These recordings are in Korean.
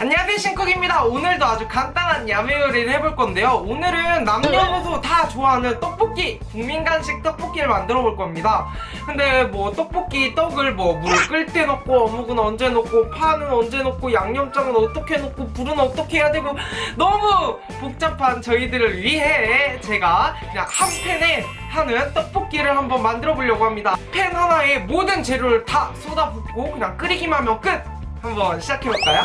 안녕하세요 신쿡입니다. 오늘도 아주 간단한 야매 요리를 해볼 건데요. 오늘은 남녀노소 다 좋아하는 떡볶이 국민간식 떡볶이를 만들어 볼 겁니다. 근데 뭐 떡볶이 떡을 뭐물끓때 넣고 어묵은 언제 넣고 파는 언제 넣고 양념장은 어떻게 넣고 불은 어떻게 해야 되고 너무 복잡한 저희들을 위해 제가 그냥 한 팬에 하는 떡볶이를 한번 만들어 보려고 합니다. 팬 하나에 모든 재료를 다 쏟아붓고 그냥 끓이기만 하면 끝! 한번 시작해볼까요?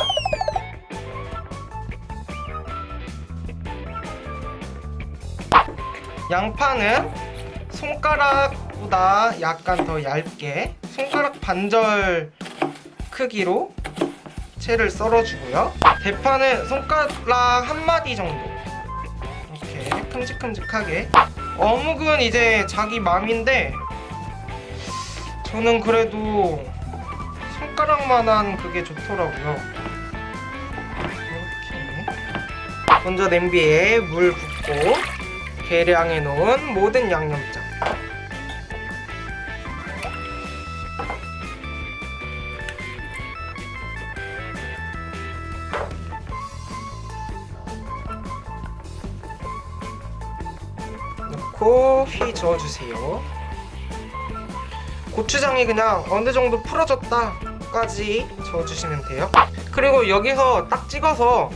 양파는 손가락보다 약간 더 얇게 손가락 반절 크기로 채를 썰어주고요. 대파는 손가락 한 마디 정도. 이렇게 큼직큼직하게. 어묵은 이제 자기 맘인데 저는 그래도 손가락만한 그게 좋더라고요. 이렇게 먼저 냄비에 물 붓고 계량해 놓은 모든 양념장. 넣고 휘 저어주세요. 고추장이 그냥 어느 정도 풀어졌다까지 저어주시면 돼요. 그리고 여기서 딱 찍어서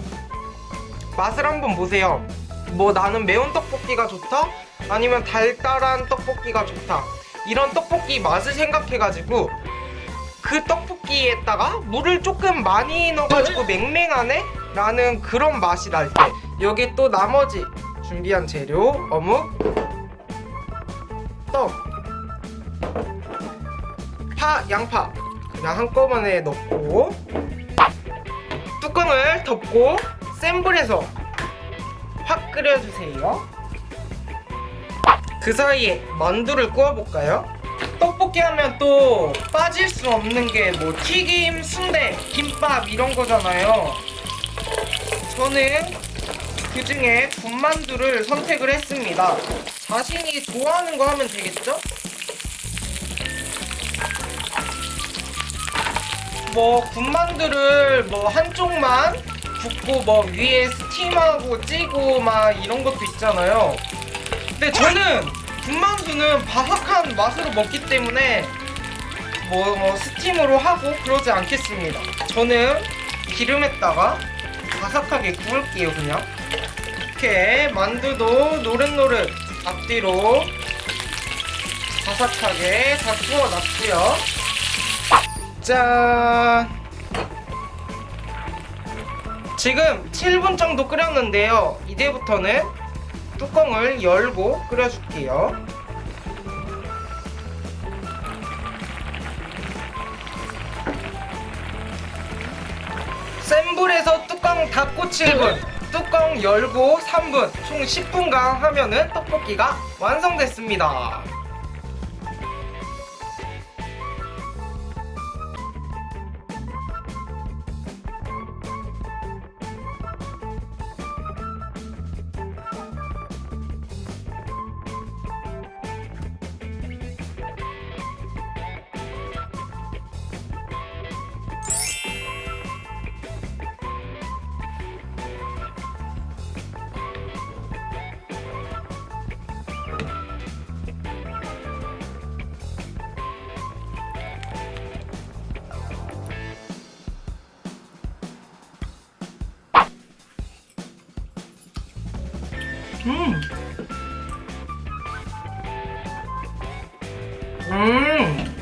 맛을 한번 보세요 뭐 나는 매운 떡볶이가 좋다? 아니면 달달한 떡볶이가 좋다 이런 떡볶이 맛을 생각해가지고 그 떡볶이에다가 물을 조금 많이 넣어가지고 맹맹하네? 라는 그런 맛이 날 때 여기 또 나머지 준비한 재료 어묵 떡 파, 양파 그냥 한꺼번에 넣고 뚜껑을 덮고 센 불에서 확 끓여주세요 그 사이에 만두를 구워볼까요? 떡볶이 하면 또 빠질 수 없는 게 뭐 튀김, 순대, 김밥 이런 거잖아요 저는 그 중에 군만두를 선택을 했습니다 자신이 좋아하는 거 하면 되겠죠? 뭐 군만두를 뭐 한쪽만 굽고 뭐 위에 스팀하고 찌고 막 이런 것도 있잖아요. 근데 저는 군만두는 바삭한 맛으로 먹기 때문에 뭐, 뭐 스팀으로 하고 그러지 않겠습니다. 저는 기름에다가 바삭하게 구울게요 그냥. 이렇게 만두도 노릇노릇 앞뒤로 바삭하게 다 구워놨고요. 짠 지금 7분 정도 끓였는데요. 이제부터는 뚜껑을 열고 끓여줄게요. 센 불에서 뚜껑 닫고 7분 뚜껑 열고 3분 총 10분간 하면은 떡볶이가 완성됐습니다 음. 음.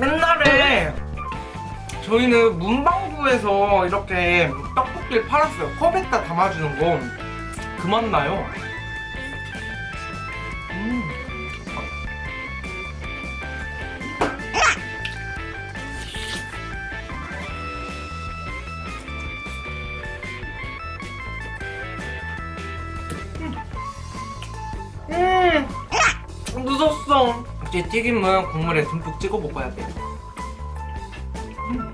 옛날에 저희는 문방구에서 이렇게 떡볶이를 팔았어요. 컵에다 담아주는 거. 그 맛 나요. 음. 음 이제 튀김은 국물에 듬뿍 찍어 먹어야 돼 음.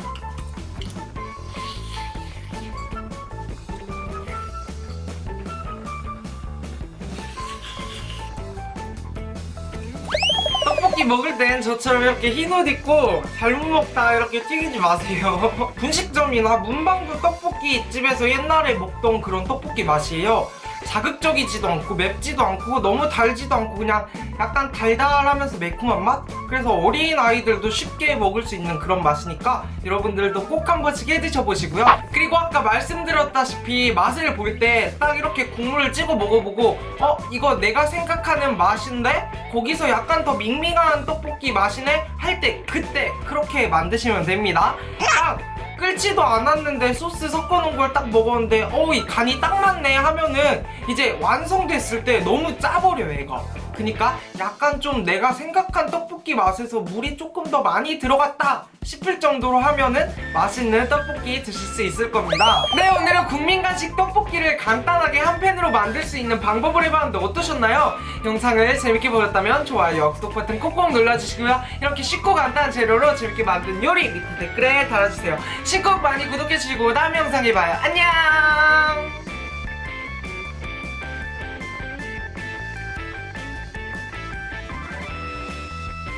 떡볶이 먹을 땐 저처럼 이렇게 흰 옷 입고 잘못 먹다 이렇게 튀기지 마세요. 분식점이나 문방구 떡볶이 집에서 옛날에 먹던 그런 떡볶이 맛이에요. 자극적이지도 않고 맵지도 않고 너무 달지도 않고 그냥 약간 달달하면서 매콤한 맛? 그래서 어린 아이들도 쉽게 먹을 수 있는 그런 맛이니까 여러분들도 꼭 한 번씩 해 드셔보시고요. 그리고 아까 말씀드렸다시피 맛을 볼 때 딱 이렇게 국물을 찍어 먹어보고 어? 이거 내가 생각하는 맛인데? 거기서 약간 더 밍밍한 떡볶이 맛이네? 할 때 그때 그렇게 만드시면 됩니다. 딱 끓지도 않았는데 소스 섞어놓은 걸 딱 먹었는데 어우 이 간이 딱 맞네 하면은 이제 완성됐을 때 너무 짜버려 얘가 그니까 약간 좀 내가 생각한 떡볶이 맛에서 물이 조금 더 많이 들어갔다 싶을 정도로 하면은 맛있는 떡볶이 드실 수 있을 겁니다. 네 오늘은 국민간식 떡볶이를 간단하게 한 팬으로 만들 수 있는 방법을 해봤는데 어떠셨나요? 영상을 재밌게 보셨다면 좋아요 구독 버튼 콕콕 눌러주시고요. 이렇게 쉽고 간단한 재료로 재밌게 만든 요리 밑에 댓글에 달아주세요. 신곡 많이 구독해주시고 다음 영상에 봐요. 안녕